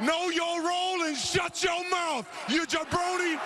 Know your role and shut your mouth, you jabroni.